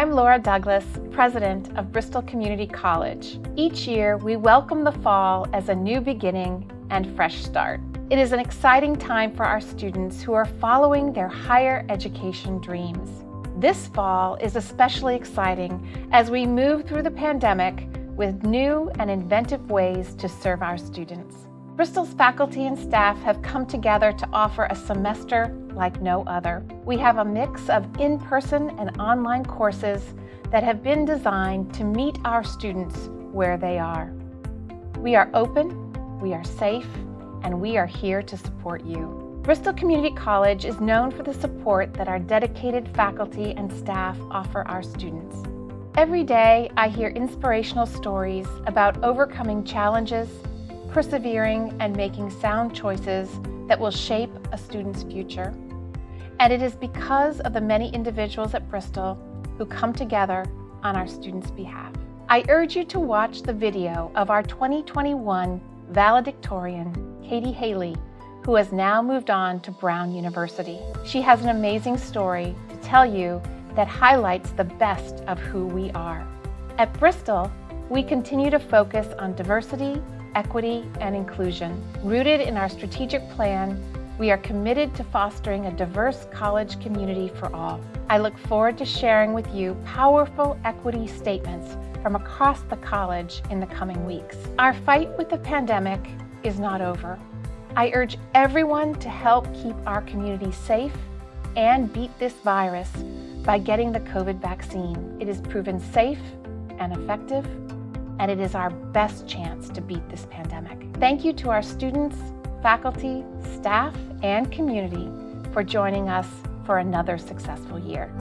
I'm Laura Douglas, President of Bristol Community College. Each year, we welcome the fall as a new beginning and fresh start. It is an exciting time for our students who are following their higher education dreams. This fall is especially exciting as we move through the pandemic with new and inventive ways to serve our students. Bristol's faculty and staff have come together to offer a semester like no other. We have a mix of in-person and online courses that have been designed to meet our students where they are. We are open, we are safe, and we are here to support you. Bristol Community College is known for the support that our dedicated faculty and staff offer our students. Every day, I hear inspirational stories about overcoming challenges persevering and making sound choices that will shape a student's future. And it is because of the many individuals at Bristol who come together on our students' behalf. I urge you to watch the video of our 2021 valedictorian, Katie Haley, who has now moved on to Brown University. She has an amazing story to tell you that highlights the best of who we are. At Bristol, we continue to focus on diversity, equity, and inclusion. Rooted in our strategic plan, we are committed to fostering a diverse college community for all. I look forward to sharing with you powerful equity statements from across the college in the coming weeks. Our fight with the pandemic is not over. I urge everyone to help keep our community safe and beat this virus by getting the COVID vaccine. It is proven safe and effective and it is our best chance to beat this pandemic. Thank you to our students, faculty, staff, and community for joining us for another successful year.